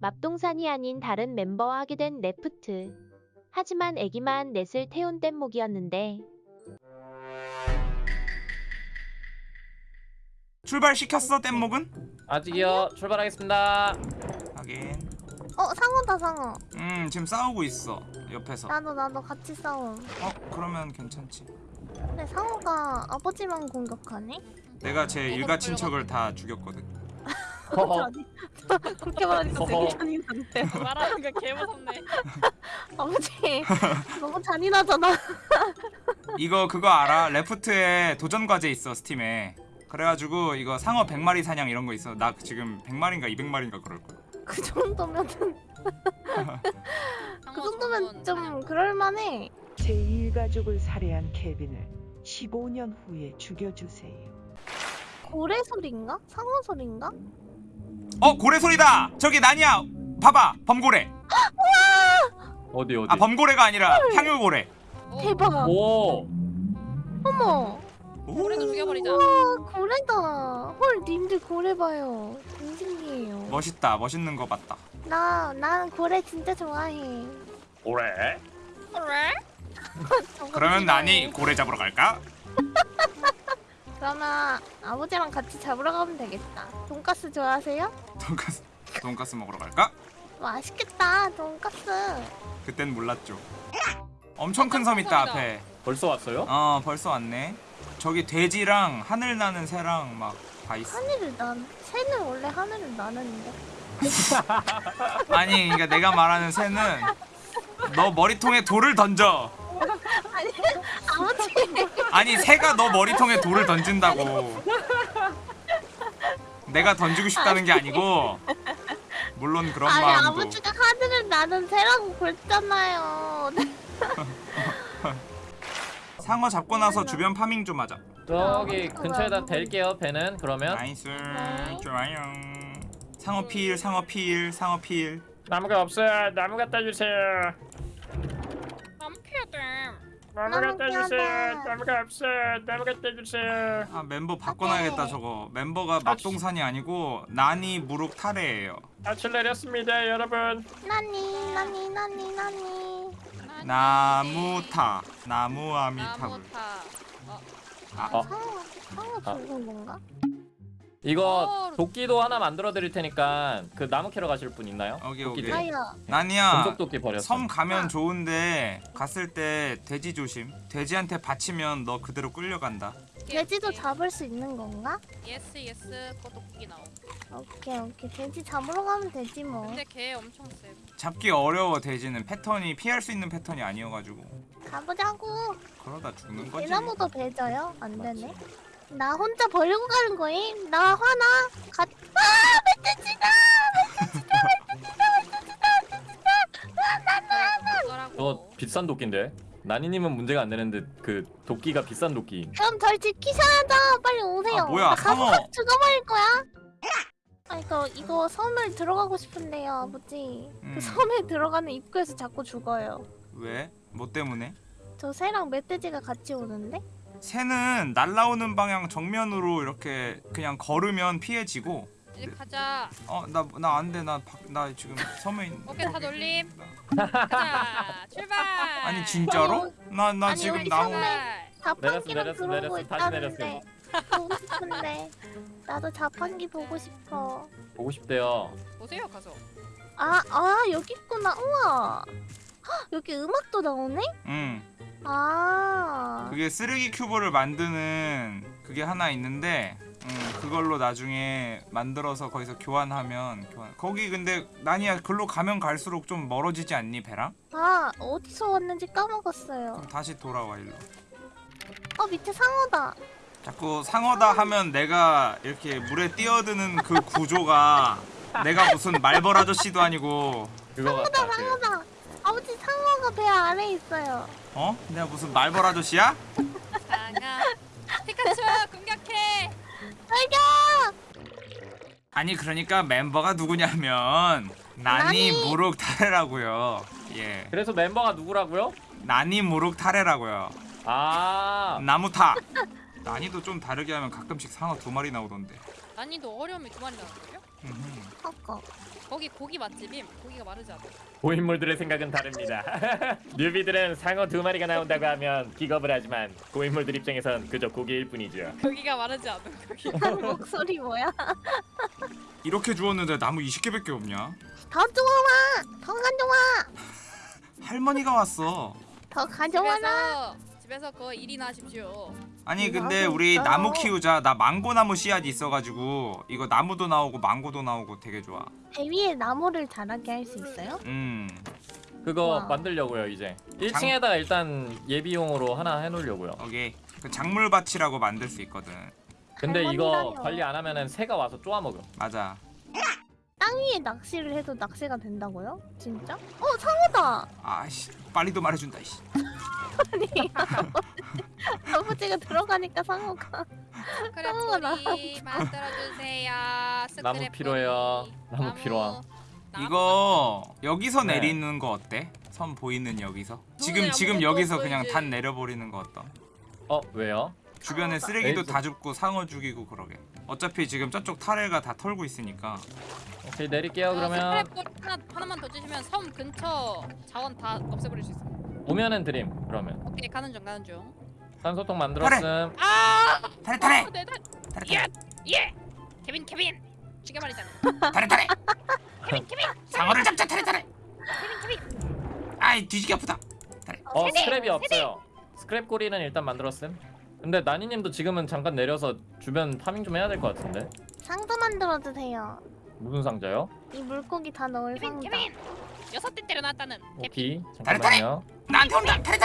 맙동산이 아닌 다른 멤버와 하게 된 레프트. 하지만 애기만 넷을 태운 뗏목이었는데 출발시켰어 뗏목은? 아직이요. 출발하겠습니다. 하긴 어 상어다 상어. 음 지금 싸우고 있어 옆에서 나도 나도 같이 싸움. 어 그러면 괜찮지 근데 상어가 아버지만 공격하네? 내가 제 일가 친척을 다 죽였거든 허허. 그렇게 말하니까 되게. 잔인한데. 말하는 거 개무섭네. 아버지 너무 잔인하잖아. 이거 그거 알아? 레프트에 도전 과제 있어 스팀에 그래가지고 이거 상어 100마리 사냥 이런 거 있어 나 지금 100마리인가 200마리인가 그럴 거야 그 정도면은 그 정도면 좀 그럴만해. 제 일가족을 살해한 케빈을 15년 후에 죽여주세요. 고래 소리인가? 상어 소리인가? 어 고래 소리다 저기 나니야 봐봐 범고래 어디 어디? 아 범고래가 아니라 향유고래 대박. 오. 어머. 고래도 죽여버리자. 우와 고래다. 헐 님들 고래 봐요. 신기해요. 멋있다 멋있는 거 봤다 나 나는 고래 진짜 좋아해. 그래? 저거 그러면. 나니 고래 잡으러 갈까? 그러면 아버지랑 같이 잡으러 가면 되겠다. 돈가스 좋아하세요? 돈가스 돈가스 먹으러 갈까? 맛있겠다. 돈가스. 그땐 몰랐죠 엄청 큰 섬 있다 앞에 벌써 왔어요? 어 벌써 왔네 저기 돼지랑 하늘 나는 새랑 막 다 있어 하늘을 난 새는 원래 하늘을 나는데. 아니 그러니까 내가 말하는 새는 너 머리통에 돌을 던져 아버지. 아니 새가 너 머리통에 돌을 던진다고 내가 던지고 싶다는 게 아니고 물론 그런 아니 마음도 아버지가 하늘을 나는 새라고 그랬잖아요. 상어 잡고 나서 주변 파밍 좀 하자 저기 아, 근처에다. 댈게요. 배는 그러면 nice 네. 좋아요 상어 필 상어 필 상어 필 나무가 없어요. 나무 갖다 주세요. 나무 돼. 나무 나무 갖다 캐야 주세요. 돼. 나무가 없어요. 나무 갖다 주세요. 아 멤버 바꿔놔야겠다 저거 멤버가 맛동산이 아니고 나니 무룩 타레예요 아출 내렸습니다, 여러분. 나니 나니 나니 나니. 나무타 나무아미타불 나무 타. 어, 아, 어. 상어 상어 아. 죽은 건가? 이거 어. 도끼도 하나 만들어 드릴 테니까 그 나무 캐러 가실 분 있나요? 오케이 도끼 오케이. 나니야 금속 도끼 버렸어. 섬 가면 좋은데 갔을 때 돼지 조심 돼지한테 받치면 너 그대로 끌려간다 돼지도 잡을 수 있는 건가? yes yes 꼬독기 나오. 오케이 오케이 돼지 잡으러 가면 되지 뭐. 근데 걔 엄청 세. 잡기 어려워 돼지는 패턴이 피할 수 있는 패턴이 아니어가지고 가보자고. 그러다 죽는 거지 대나무도 배져요? 안 되네. 나 혼자 버리고 가는 거임? 나 화나? 가. 아 멧돼지다! 어쩌라고. 저 비싼 도끼인데. 나니님은 문제가 안 되는데 그 도끼가 비싼 도끼. 그럼 절 지키셔야죠. 빨리 오세요. 아, 뭐야, 나 가서. 죽어버릴 거야. 아 이거 이거 섬을 들어가고 싶은데요, 아버지. 음. 그 섬에 들어가는 입구에서 자꾸 죽어요. 왜? 뭐 때문에? 저 새랑 멧돼지가 같이 오는데? 새는 날라오는 방향 정면으로 이렇게 그냥 걸으면 피해지고 이제 가자. 어나 나 안 돼 나 나 지금 섬에 있는 오케이, 다 놀림. 가자. 출발. 아니 진짜로? 나나 아니, 지금 나무 출발. 자판기랑 내렸어, 들어오고 내렸어, 다시 있다는데 보고 싶은데 나도 자판기 보고 싶어. 보고 싶대요. 보세요 가서. 아, 아 여기 있구나. 우와. 헉, 여기 음악도 나오네? 응 아. 그게 쓰레기 큐브를 만드는 그게 하나 있는데 음, 그걸로 나중에 만들어서 거기서 교환하면 교환. 거기 근데 나니야 글로 가면 갈수록 좀 멀어지지 않니 배랑? 아, 어디서 왔는지 까먹었어요. 그럼 다시 돌아와 일로 어, 밑에 상어다. 자꾸 상어다 하면 내가 이렇게 물에 뛰어드는 그 구조가 내가 무슨 말벌 아저씨도 아니고. 그 상어다. 아버지 상어가 배 아래에 있어요. 어? 내가 무슨 말벌 아저씨야? 상아. 피카츄 공격해. 알려! 아니 그러니까 멤버가 누구냐면 나니 나니. 무룩 타레라고요 예 그래서 멤버가 누구라고요? 나니 무룩 타레라고요 아, 나무타 난이도 좀 다르게 하면 가끔씩 상어 두 마리 나오던데 난이도 어려움이 두 마리 나왔어요? 아까. 거기 고기 맛집임. 고기가 마르지 않아. 고인물들의 생각은 다릅니다. 뉴비들은 상어 두 마리가 나온다고 하면 기겁을 하지만 고인물들 입장에선 그저 고기일 뿐이죠. 고기가 마르지 않은 고기. 목소리 뭐야? 이렇게 주웠는데 나무 20개밖에 없냐? 더 좋아. 더 가져와. 할머니가 왔어. 더 가져와라. 집에서 집에서 그거 일이나 하십시오. 아니 근데 우리 있어요. 나무 키우자. 나 망고나무 씨앗이 있어가지고 이거 나무도 나오고 망고도 나오고 되게 좋아. 배 위에 나무를 자라게 할 수 있어요? 음. 그거 와. 만들려고요 이제. 1층에다가 일단 예비용으로 하나 해놓으려고요. 오케이. 그 작물밭이라고 만들 수 있거든. 근데 이거. 관리 안 하면은 새가 와서 쪼아먹음. 맞아. 땅 위에 낚시를 해도 낚시가 된다고요? 진짜? 어 상어다. 아씨 빨리도 말해준다. 씨. 아니 아버지가 들어가니까 상어가. 스크랩 만들어주세요. 스크랩 나무 필요해요. 나무 필요함. 이거 여기서 네. 내리는 거 어때? 선 보이는 여기서. 지금 지금 여기서 그냥 이제. 단 내려버리는 거 어떠? 어 왜요? 주변에 쓰레기도 에이, 다 줍고 상어 죽이고 그러게. 어차피 지금 저쪽 타레가 다 털고 있으니까. 오케이 내릴게요 그러면. 스크랩 하나 하나만 더 주시면 섬 근처 자원 다 없애버릴 수 있어. 오면은 드림 그러면. 오케이 가는 중 가는 중. 산소통 만들었음. 아! 타레 타레 어, 내 달. 타레 예! 타레 예! 케빈 케빈 죽여버리잖아. 타레 타레. 케빈 케빈 상어를 잡자 타레 타레. 케빈 케빈. 아이 뒤지게 아프다. 어 스크랩이 없어요. 스크랩 고리는 일단 만들었음. 근데 나니님도 지금은 잠깐 내려서 주변 파밍 좀 해야 될 것 같은데. 상자 만들어 주세요. 무슨 상자요? 이 물고기 다 넣을 케빈 상자. 케빈. 여섯 대 때려놨다는. 타레, 타레! 잠깐만요. 나한테 온다 타레.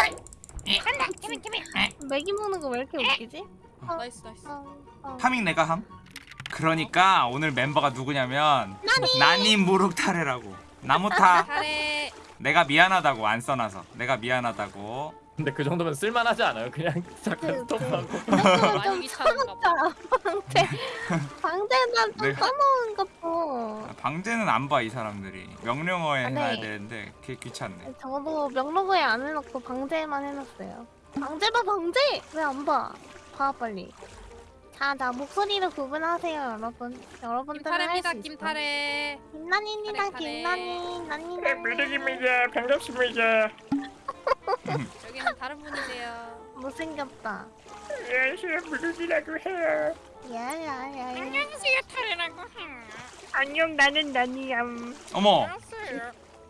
간다 케빈 케빈. 맥이 먹는 거 왜 이렇게 웃기지? 어, nice nice. 어, 어. 파밍 내가 함. 그러니까 오늘 멤버가 누구냐면 나니 무룩 타레라고. 나무타. 내가 미안하다고 안 써놔서. 내가 미안하다고. 근데 그 정도면 쓸만하지 않아요? 그냥 잠깐 스톱하고. 그 정도면 많이 좀 귀찮은가 봐. 차갑다. 방제 방제단 좀 네. 써놓은 것도. 방제는 안 봐 이 사람들이. 명령어에 아, 네. 해야 되는데 그게 귀찮네. 저도 명로그에 안 해놓고 방제만 해놨어요. 방제 봐 방제! 왜 안 봐? 봐 빨리. 자, 자 목소리를 구분하세요 여러분. 여러분들은 김타레입니다 할수 있어. 김타레. 김나니입니다 타레, 타레. 김나니 나니 나니. 반갑습니다. 여기는 다른 분이세요. 못생겼다. 안녕하세요 무르기라고 해요. 야야야. 안녕하세요 타레라고 해요. 안녕 나는 나니얌 어머.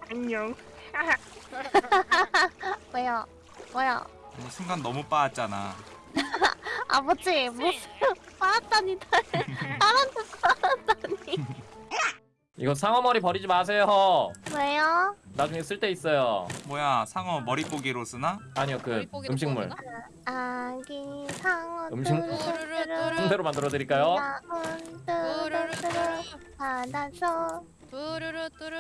안녕 뭐야? 뭐야? 아니, 순간 너무 빠았잖아. 아버지 무슨 빠았다니 딸한테 빠았다니. 이거 상어 머리 버리지 마세요. 왜요? 나중에 쓸데 있어요. 뭐야 상어 머리고기로 쓰나? 아니요 그 음식물 구워주나? 아기 상어 음식- 뚜루루뚜루. 순대로 만들어 드릴까요? 뚜루루뚜루 바다서 뚜루루 뚜루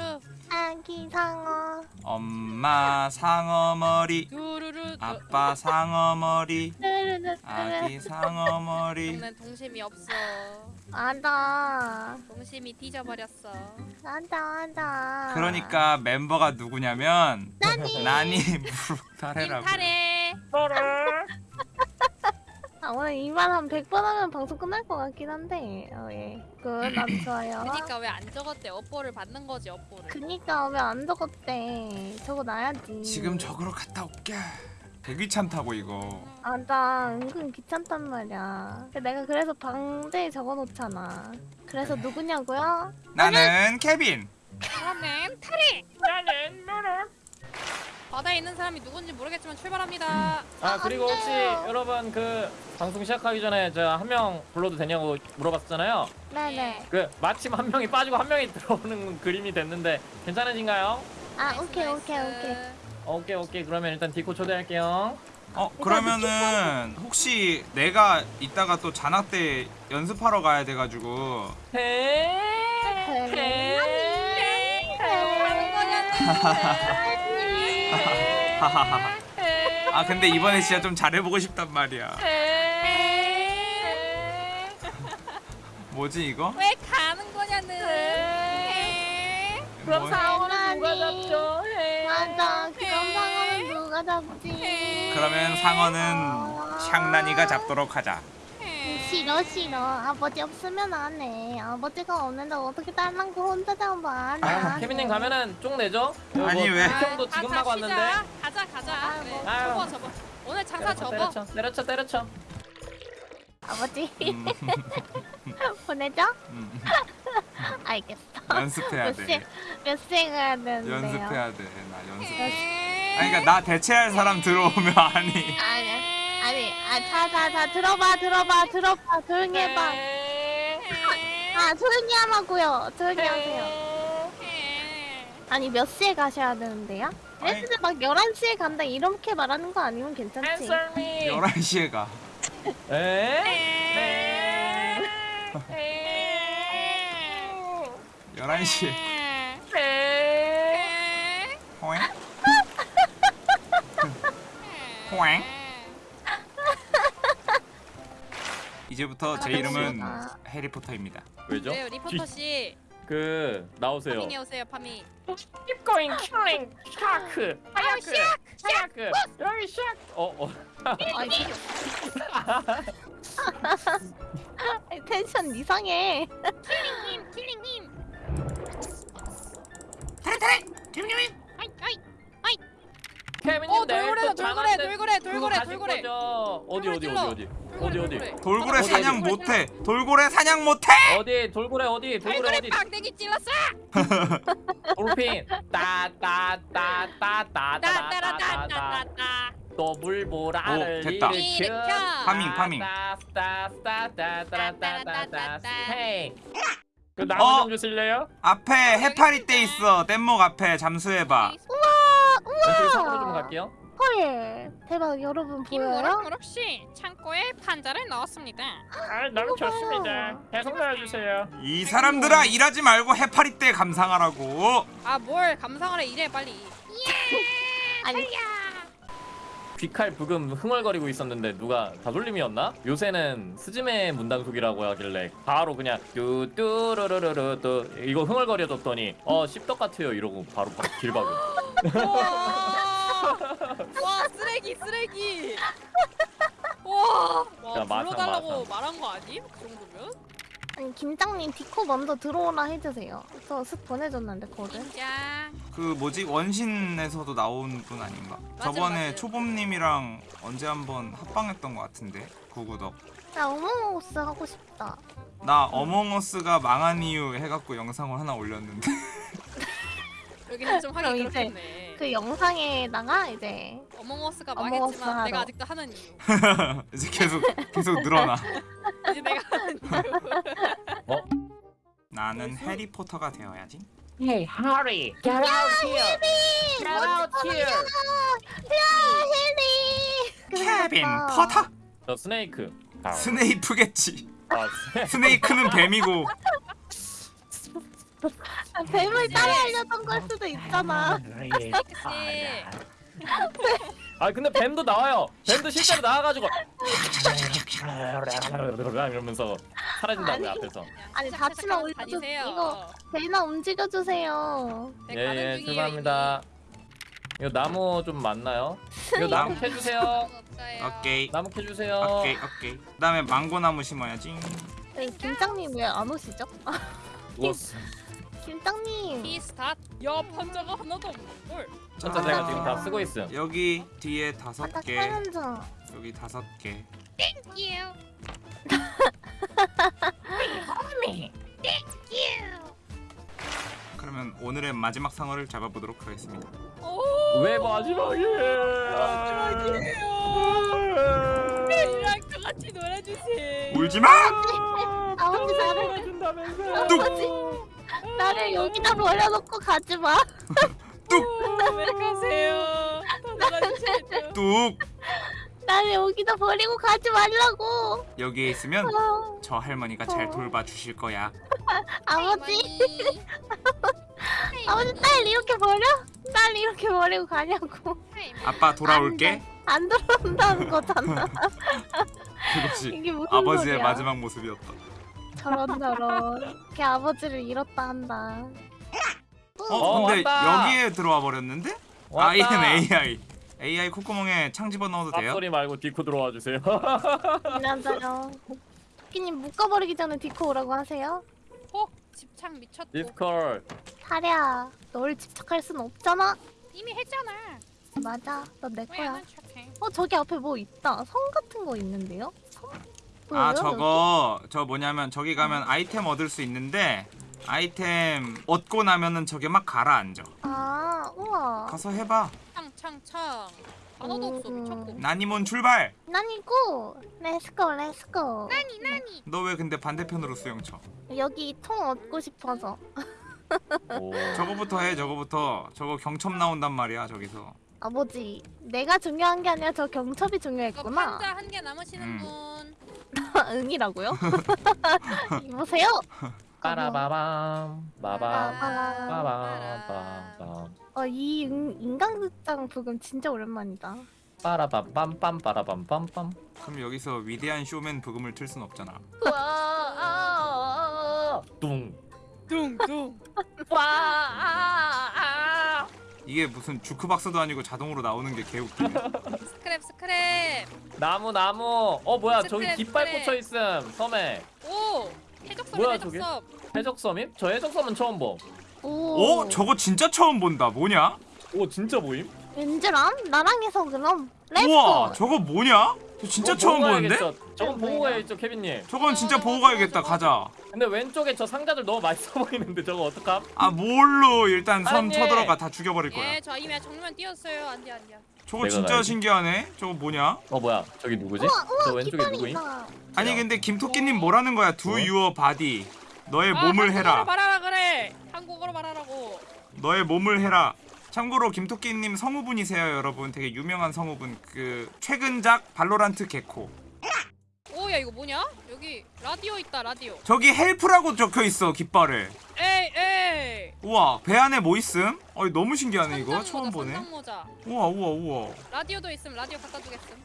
아기 상어 엄마 상어 머리. 뚜루루 아빠 상어 머리. 뚜루루뚜루 아기 상어 머리. 동심이 없어 맞아 동심이 뒤져버렸어. 맞아 맞아 그러니까 멤버가 누구냐면 나니. 무룩타레라고. 김타레 아, 오늘 이말 한 100번 하면 방송 끝날 것 같긴 한데. 어, 예. 그난 좋아요. 그니까 왜 안 적었대? 업보를 받는 거지 업보를. 그니까 왜 안 적었대? 적어놔야지. 지금 저으로 갔다 올게. 되게 귀찮다고 이거. 맞아 은근 귀찮단 말이야 내가 그래서 방대에 적어놓잖아 그래서 누구냐고요? 나는 케빈. 그러면 타레 나는 노랑 바다에 있는 사람이 누군지 모르겠지만 출발합니다 아 그리고 안 혹시. 여러분 그 방송 시작하기 전에 제가 한 명 불러도 되냐고 물어봤잖아요. 네네 그 마침 한 명이 빠지고 한 명이 들어오는 그림이 됐는데 괜찮으신가요? 아 nice, 오케이 오케이. 오케이 오케이 오케이. 그러면 일단 디코 초대할게요. 어 그러면은 혹시 내가 이따가 또 잔악 때 연습하러 가야 돼가지고. 네. 하하하하. 아 근데 이번에 진짜 좀 잘해보고 싶단 말이야. 뭐지 이거? 왜 가는 거냐는. 그럼 뭐- 상어는 누가 잡죠? 맞아 잡지 그러면 상어는 샹난이가 잡도록 하자. 싫어 싫어 아버지 없으면 안해 아버지가 없는데 어떻게 딸랑고 혼자 잡아 안해 아, 케빈님 가면은 쪽 내죠? 아니, 뭐 왜? 형도 가- 지금 가- 막. 왔는데. 가자 가자. 아이고. 그래. 아유. 접어 접어. 오늘 장사 접어. 때려쳐 때려쳐 때려쳐. 아버지 음, 보내줘? 음, 알겠어 연습해야 몇 세, 돼. 몇세 가야 되는데요 연습해야 돼. 나 연습. 아니 그러니까 나 대체할 사람 들어오면 아니. 아니 아니 아자자자 들어봐 들어봐 들어봐 조용히 해봐 아 조용히 하라고요 조용히 하세요 아니 몇 시에 가셔야 되는데요? 애들 막 11시에 간다 이렇게 말하는 거 아니면 괜찮지? Answer me. 11시에 가. 에? 11시에. 에? 호잉? 호잉? 이제부터 제 이름은 아. 해리포터입니다. 왜죠? 네 리포터 씨 그 나오세요. 파밍해 오세요 파밍. Keep going, killing, shark, 하야크, 하야크, 여기 shark. 어 어. 텐션 이상해 킬링님 킬링님. 어또 돌고래 돌고래 돌고래 돌고래. 거죠? 어디 어디 어디 어디 어디 어디 돌고래 사냥? 못해. 돌고래 사냥 못해. 어디 돌고래 어디 돌고래 돌고래 어디 빡대기 찔렀어. 돌핀 따따따따따따따따 따따라따따따따. 더블보라를 오, 됐다. 일으켜. 파밍, 파밍. 그 나무 어? 좀 주실래요? 앞에 해파리 떼 있어. 뗏목 앞에 잠수해봐. 왼쪽에 산으로 좀 갈게요. 헐 대박. 여러분 보여요? 김무럭무럭 씨 창고에 판자를 넣었습니다. 아 너무 좋습니다. 계속 넣어주세요. 이 사람들아 일하지 말고 해파리 떼 감상하라고. 아 뭘 감상을 해 이래 빨리. 아니. 귀칼 부금 흥얼거리고 있었는데 누가 다돌림이었나? 요새는 스즈메 문단속이라고 하길래 바로 그냥 또 이거 흥얼거려줬더니 어 씹떡 같아요. 이러고 바로 바로 길박음 와, 와 쓰레기 쓰레기. 와, 와 야, 마상, 불러달라고 마상. 말한 거 아님? 그 정도면? 아니 김장님 디코 먼저 들어오라 해주세요 저 슥 보내줬는데 거든 진짜. 그 뭐지 원신에서도 나온 분 아닌가? 맞아, 저번에 맞아. 초범님이랑 언제 한번 합방했던 것 같은데 구구덕. 나 어몽어스 하고 싶다 나 어몽어스가 망한 이유 해갖고 영상을 하나 올렸는데 여기는 좀 하기 그럼 이제 그렇겠네. 그 영상에다가 이제 어몽어스가 어몽어스 망했지만 하러. 내가 아직도 하는 이유. 이제 계속 계속 늘어나. 이제 내가 하는 이유. 나는 해리포터가 되어야지. Hey Harry get out here get out here 야 헨리 케빈 포터? 저 snake 아, 스네이프겠지. 아, 스네- snake는 뱀이고 아, 뱀을 따라하려던 걸 수도 있잖아 씨. 아 근데 뱀도 나와요 뱀도 실제로 나와가지고 이러면서 사라진다고요 아니. 앞에서 아니, 올려줘. 다니세요. 이거. 배나 움직여주세요 네, 예예 중이에요, 죄송합니다 이거 나무 좀 많나요? 이거 나무 나무. 캐주세요. 오케이 나무 캐주세요 오케이 오케이. 그다음에 망고 나무 심어야지. 네, 김장님 왜 안 오시죠? 누웠어 김장님 피스ታት. 야 판자가 하나도 없는 걸. 진짜 내가 지금 다 쓰고 있음 여기 뒤에 다섯 개, 여기 다섯 개. thank you. 그러면 오늘의 마지막 상어를 잡아보도록 하겠습니다. 오. 왜 마지막이에요 이랑 같이 놀아주세요. 울지 마. 아버지 아버지 나를 여기다 버려놓고 가지마 왜 가세요? 더 놀아주세요. 뚝 나를 여기다 버리고 가지 말라고 여기에 있으면 아, 저 할머니가 잘 돌봐 주실 거야. 아버지 아버지 딸 이렇게 버려? 딸 이렇게 버리고 가냐고 아빠 돌아올게. 안 들어온다는 거잖아 그것이 이게 무슨 아버지의 소리야. 마지막 모습이었다. 저런 저런 이렇게 아버지를 잃었다 한다 어, 어, 근데 왔다. 여기에 들어와 버렸는데? 왔다. 아 얘는 AI. AI 콧구멍에 창 집어 넣어도 돼요? 앞소리 말고 디코 들어와 주세요 안녕하세요 토끼님 묶어버리기 전에 디코 오라고 하세요. 어? 집착 미쳤고. 디스컬. 사랴, 널 집착할 순 없잖아. 이미 했잖아. 맞아, 넌내왜 거야. 어 저기 앞에 뭐 있다. 성 같은 거 있는데요? 성? 아 보여요, 저거 저 뭐냐면 저기 가면 아이템 얻을 수 있는데 아이템 얻고 나면은 저게 막 가라앉아? 아, 우와. 가서 해봐 창창창. 단어도 없어 음. 미쳤고. 나니몬 출발 나니 go, let's go, let's go. 나니 나니. 너 왜 근데 반대편으로 수영쳐 여기 통 얻고 싶어서. 오. 저거부터 해 저거부터 저거 경첩 나온단 말이야 저기서 아버지, 내가 중요한 게 아니라 저 경첩이 이거 중요했구나. 판자 한 개 남으시는 음. 분. 응이라고요? 보세요. 빠라바밤. 빠밤. 아, 빠밤. 어, 이 인, 인간극장 부금 진짜 오랜만이다. 빠라밤빰빰 빠라밤빰빰. 그럼 여기서 위대한 쇼맨 부금을 틀 순 없잖아 뚱. 둥둥. 이게 무슨 주크박스도 아니고 자동으로 나오는 게 개웃기네 스크랩 스크랩. 나무 나무. 어 뭐야 저기 스트레스, 깃발 스트레스. 꽂혀 있음 섬에. 오. 해적섬 뭐야? 해적섬. 해적섬임? 저 해적섬은 처음 봄. 오, 어? 저거 진짜 처음 본다 뭐냐? 오 진짜 보임? 왠지람? 나랑 해서 그럼. Let's go. 우와 저거 뭐냐? 저 진짜 어, 처음 보고 보는데? 저건 보고? 가야겠죠 케빈님. 저건 진짜 보고 가야겠다 가자 근데 왼쪽에 저 상자들 너무 맛있어 보이는데 저거 어떡함? 아 뭘로 일단 섬 아니. 쳐들어가 다 죽여버릴 거야 예, 저 이미 정면 뛰었어요. 안돼 안돼. 저거 내가 진짜 가야지. 신기하네 저거 뭐냐? 어 뭐야 저기 누구지? 우와, 우와, 저 왼쪽에 누구임? 아니 야. 근데 김토끼님 뭐라는 거야 Do 뭐? your body 너의 아, 몸을 한국어로 해라 말하라 그래. 한국어로 말하라고. 너의 몸을 해라 참고로 김토끼님 성우분이세요 여러분 되게 유명한 성우분 그 최근작 발로란트 게코 오야 이거 뭐냐? 여기 라디오 있다 라디오. 저기 help라고 적혀있어 깃발에 에이 에이. 우와 배 안에 뭐 있음? 어이 너무 신기하네 이거 선장 처음 모자, 보네 모자. 우와 우와 우와 라디오도 있음. 라디오 갖다 주겠음.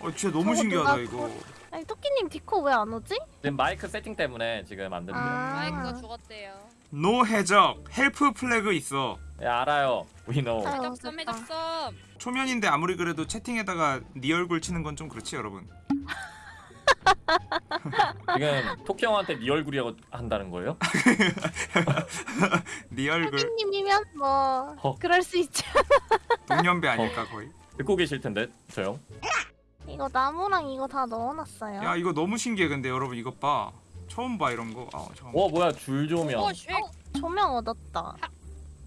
어 진짜 너무 신기하다 누가 이거 아니, 토끼님 디코 왜 안 오지? 지금 마이크 세팅 때문에 지금 안 된대요. 아. 마이크가 죽었대요. No 해적 help Flag 있어 야 알아요. We know. 아유, 해적섬. 해적섬. 초면인데 아무리 그래도 채팅에다가 네 얼굴 치는 건 좀 그렇지 여러분 지금 토끼 형한테 네 얼굴이라고 한다는 거예요? 네 얼굴 토끼님이면 뭐 어. 그럴 수 있죠. 동년배 아닐까 거의 듣고 계실 텐데 저 형. 이거 나무랑 이거 다 넣어놨어요. 야 이거 너무 신기해 근데 여러분 이것 봐 처음 봐 이런 거 아, 처음 어 뭐야 줄 조명. 오 쉐. 조명 얻었다.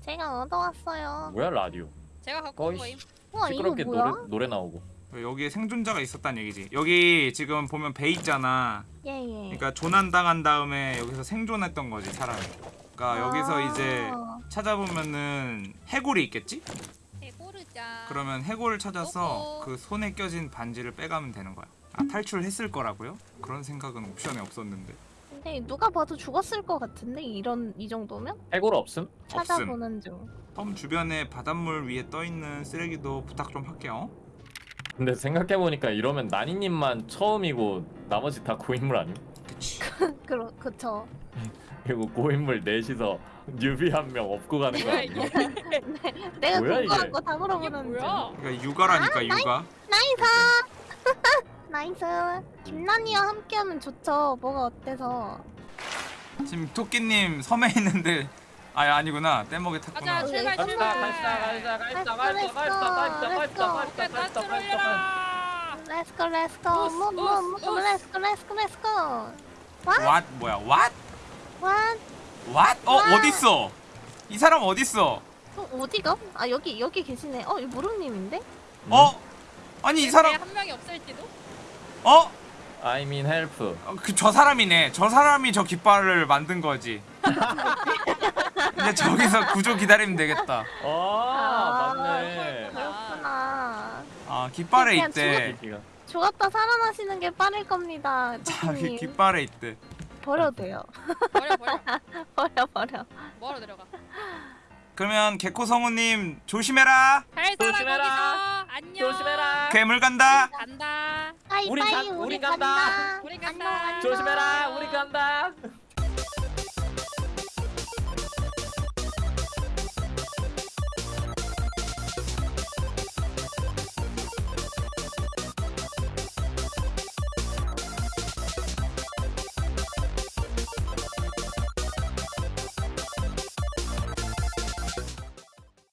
제가 얻어왔어요. 뭐야 라디오. 제가 갖고 온 거의 거임. 우와 이거 시끄럽게 뭐야? 노래 노래 나오고. 여기에 생존자가 있었다는 얘기지 여기 지금 보면 배 있잖아 예예. 그러니까 조난당한 다음에 여기서 생존했던 거지 사람이 그러니까 여기서 아. 이제 찾아보면은 해골이 있겠지? 해고르자. 그러면 해골을 찾아서 어허. 그 손에 껴진 반지를 빼가면 되는 거야 아 탈출했을 거라고요? 그런 생각은 옵션에 없었는데 근데 누가 봐도 죽었을 것 같은데 이런 이 정도면 해골 없음? 찾아보는 중. 섬 주변에 바닷물 위에 떠있는 쓰레기도 부탁 좀 할게요 근데 생각해 보니까 이러면 나니님만 처음이고 나머지 다 고인물 아님? 그치 그러 그쵸. 그리고 고인물 넷이서 newbie 한 명 업고 가는 거 아니야? 내가 궁금한 이게? 거다 이게 물어보는 중. 그러니까 육아라니까 육아 Nice. Nice. 김난이와 함께하면 좋죠. 뭐가 어때서? 지금 토끼님 섬에 있는데 아 아니구나 뗏목에 탔구나 가자 출발 출발. 갑시다 갑시다 갑시다 갑시다 갑시다 나 갑시다 갑시다 트롤려라. 렛츠고 렛츠고 우스, 뭐뭐뭐 우스, 우스. 렛츠고 렛츠고 렛츠고. 왓 뭐야 왓? 어 와. 어딨어? 이 사람 어딨어? 어, 어디가? 아 여기 여기 계시네. 어, 이 무릎님인데? 어? 아니 이 사람 한 명이 없을지도. 어? I mean help 그저 사람이네. 저 사람이 저 깃발을 만든 거지. 이제 저기서 구조 기다리면 되겠다. 아 맞네 그렇구나. 아 깃발에 그냥 있대. 죽었다 살아나시는 게 빠를 겁니다. 자기 토끼님. 깃발에 있대. 버려도 돼요. 버려 버려. 버려 버려. 뭐하러 내려가? 그러면 게코 성우님 조심해라. 잘 살아 조심해라. 거기서. 안녕. 조심해라 괴물 간다. 간다. 빠이 빠이 우리 간다. 간다. 우린 간다. 안녕, 안녕. 조심해라 우리 간다